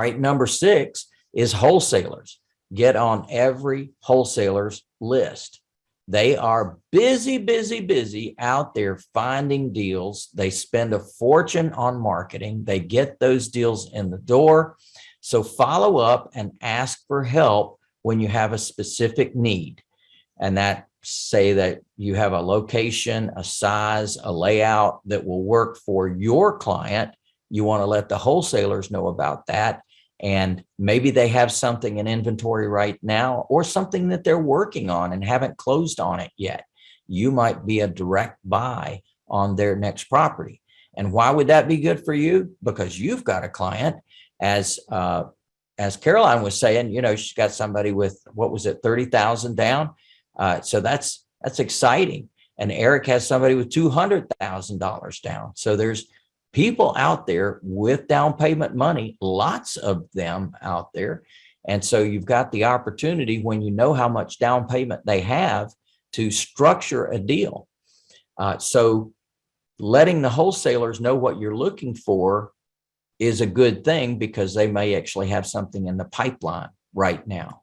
All right, number six is wholesalers. Get on every wholesaler's list. They are busy, busy, busy out there finding deals. They spend a fortune on marketing. They get those deals in the door. So follow up and ask for help when you have a specific need. And that say that you have a location, a size, a layout that will work for your client. You want to let the wholesalers know about that. And maybe they have something in inventory right now or something that they're working on and haven't closed on it yet. You might be a direct buy on their next property. And why would that be good for you? Because you've got a client as uh, as Caroline was saying, you know, she's got somebody with what was it, 30,000 down. Uh, so that's that's exciting. And Eric has somebody with $200,000 down. So there's people out there with down payment money, lots of them out there. And so you've got the opportunity when you know how much down payment they have to structure a deal. Uh, so letting the wholesalers know what you're looking for is a good thing because they may actually have something in the pipeline right now.